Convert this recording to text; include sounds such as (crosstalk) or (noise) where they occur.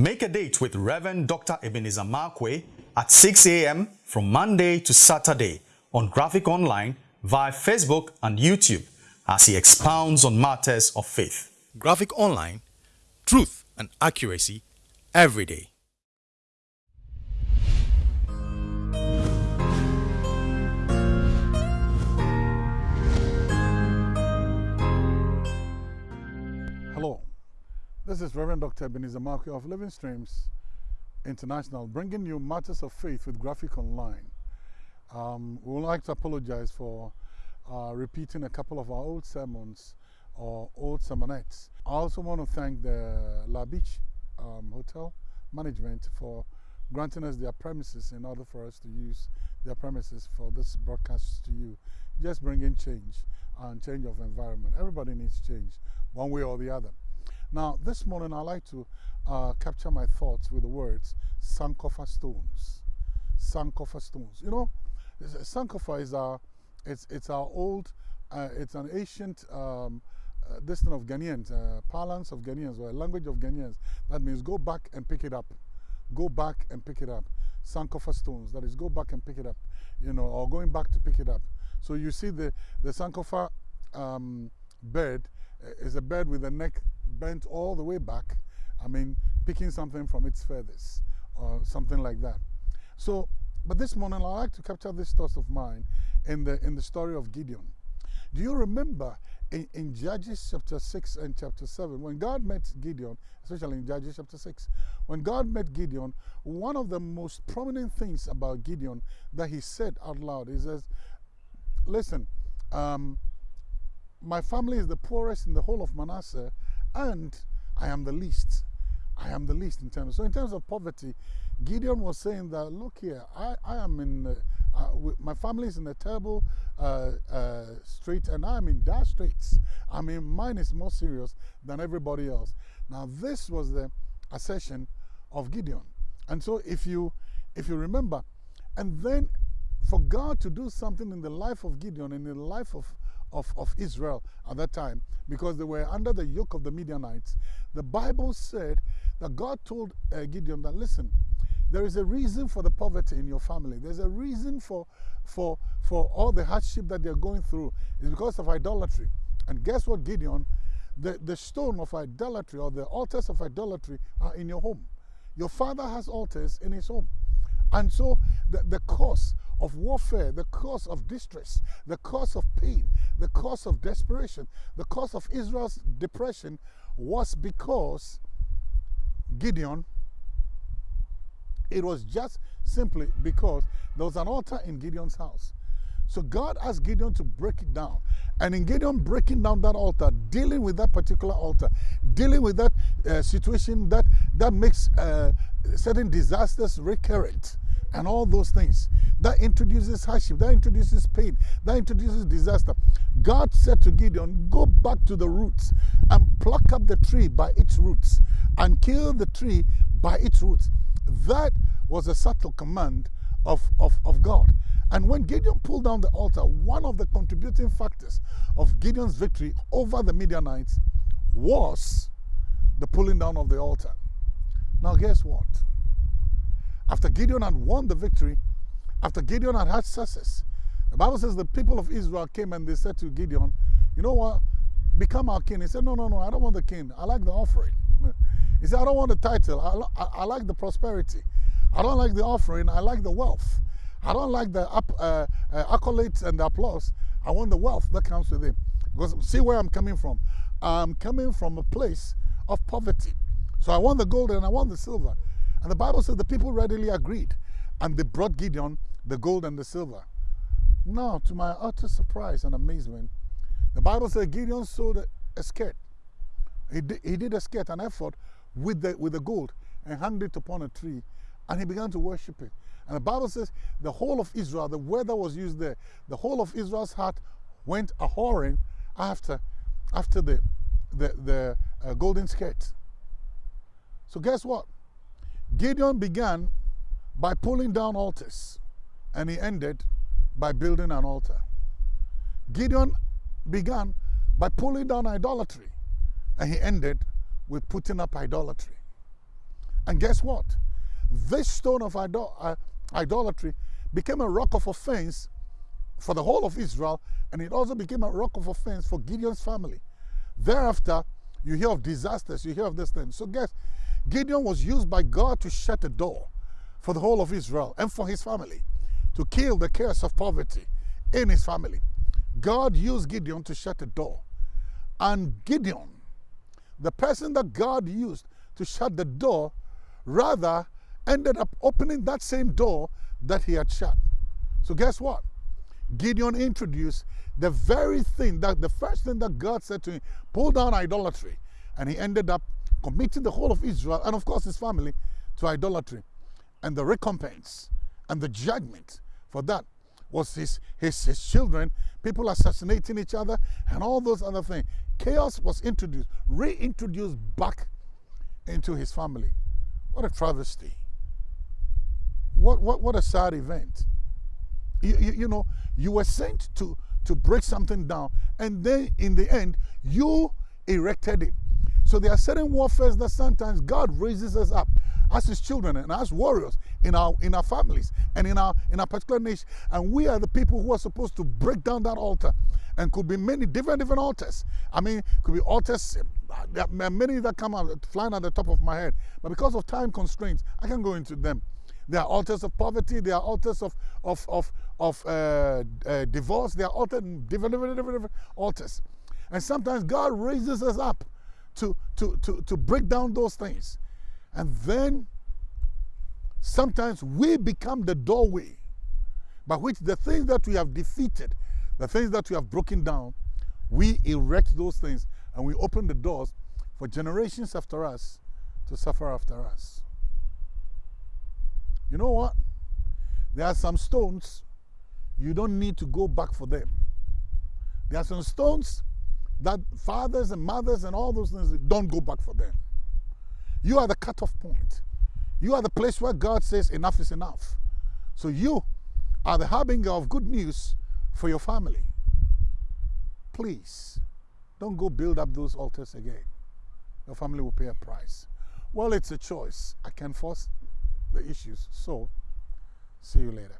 Make a date with Reverend Dr. Ebenezer Markwei at 6 a.m. from Monday to Saturday on Graphic Online via Facebook and YouTube as he expounds on matters of faith. Graphic Online, truth and accuracy every day. This is Reverend Dr. Ebenezer Markwei of Living Streams International, bringing you matters of faith with Graphic Online. Um, we would like to apologize for uh, repeating a couple of our old sermons or old sermonettes. I also want to thank the La Beach um, Hotel management for granting us their premises in order for us to use their premises for this broadcast to you. Just bringing change and change of environment. Everybody needs change, one way or the other. Now, this morning I'd like to uh, capture my thoughts with the words Sankofa stones. Sankofa stones. You know, Sankofa is our, it's, it's our old, uh, it's an ancient um, uh, destination of Ghanaians, uh, parlance of Ghanaians, or language of Ghanaians. That means go back and pick it up. Go back and pick it up. Sankofa stones, that is, go back and pick it up, you know, or going back to pick it up. So you see the, the Sankofa um, bird uh, is a bird with a neck bent all the way back. I mean, picking something from its feathers or something like that. So, but this morning I like to capture this thoughts of mine in the, in the story of Gideon. Do you remember in, in, Judges chapter 6 and chapter 7, when God met Gideon, especially in Judges chapter 6, when God met Gideon, one of the most prominent things about Gideon that he said out loud is, says, Listen, um, my family is the poorest in the whole of Manasseh, and I am the least. I am the least in terms. So, in terms of poverty, Gideon was saying that, look here, I, I am in. Uh, uh, my family is in a terrible uh, uh, and I'm in dire straits. I mean, mine is more serious than everybody else. Now, this was the assertion of Gideon. And so, if you, if you remember, and then for God to do something in the life of Gideon in the life of, of, of Israel at that time, because they were under the yoke of the Midianites, the Bible said that God told uh, Gideon that, listen, there is a reason for the poverty in your family. There's a reason for, for, for all the hardship that they're going through. It's because of idolatry. And guess what, Gideon? The, the stone of idolatry or the altars of idolatry are in your home. Your father has altars in his home. And so the, the cause of warfare, the cause of distress, the cause of pain, the cause of desperation, the cause of Israel's depression was because Gideon it was just simply because there was an altar in Gideon's house. So God asked Gideon to break it down. And in Gideon breaking down that altar, dealing with that particular altar, dealing with that uh, situation that, that makes uh, certain disasters recurrent and all those things, that introduces hardship, that introduces pain, that introduces disaster. God said to Gideon, Go back to the roots and pluck up the tree by its roots and kill the tree by its roots. That was a subtle command of, of, of God. And when Gideon pulled down the altar, one of the contributing factors of Gideon's victory over the Midianites was the pulling down of the altar. Now, guess what? After Gideon had won the victory, after Gideon had had success, the Bible says the people of Israel came and they said to Gideon, You know what? Become our king. He said, No, no, no, I don't want the king. I like the offering. (laughs) He said, I don't want the title. I, I, I, like the prosperity. I don't like the offering. I like the wealth. I don't like the up, uh, uh, accolades and the applause. I want the wealth that comes with it. Because see where I'm coming from. I'm coming from a place of poverty. So I want the gold and I want the silver. And the Bible says the people readily agreed. And they brought Gideon the gold and the silver. Now, to my utter surprise and amazement, the Bible says Gideon sold a skirt. He did, he did a skirt, an ephod with the, with the gold and hung it upon a tree and he began to worship it. And the Bible says the whole of Israel, the word that was used there, the whole of Israel's heart went a whoring after, after the, the, the uh, golden skirt. So guess what? Gideon began by pulling down altars and he ended by building an altar. Gideon began by pulling down idolatry and he ended with putting up idolatry. And guess what? This stone of idol uh, idolatry became a rock of offense for the whole of Israel, and it also became a rock of offense for Gideon's family. Thereafter, you hear of disasters, you hear of this thing. So, guess Gideon was used by God to shut a door for the whole of Israel and for his family to kill the curse of poverty in his family. God used Gideon to shut a door. And Gideon, the person that God used to shut the door, rather ended up opening that same door that he had shut. So, guess what? Gideon introduced the very thing that the first thing that God said to him pull down idolatry. And he ended up committing the whole of Israel and, of course, his family to idolatry. And the recompense and the judgment for that was his, his, his children, people assassinating each other, and all those other things. Chaos was introduced, reintroduced back into his family. What a travesty. What, what, what a sad event. You, you, you, know, you were sent to, to break something down, and then in the end, you erected it. So there are certain warfares that sometimes God raises us up as his children and as warriors in our in our families and in our in our particular nation. And we are the people who are supposed to break down that altar. And could be many different different altars. I mean, could be altars. There are many that come out flying at the top of my head. But because of time constraints, I can't go into them. There are altars of poverty. There are altars of of of of uh, uh, divorce. There are altars, different, different, different altars. And sometimes God raises us up to to to to break down those things. And then sometimes we become the doorway by which the things that we have defeated, the things that we have broken down, we erect those things and we open the doors for generations after us to suffer after us. You know what? There are some stones you don't need to go back for them. There are some stones that fathers and mothers and all those things don't go back for them. You are the cutoff point. You are the place where God says enough is enough. So you are the harbinger of good news for your family. Please, don't go build up those altars again. Your family will pay a price. Well, it's a choice. I can force the issues. So, see you later.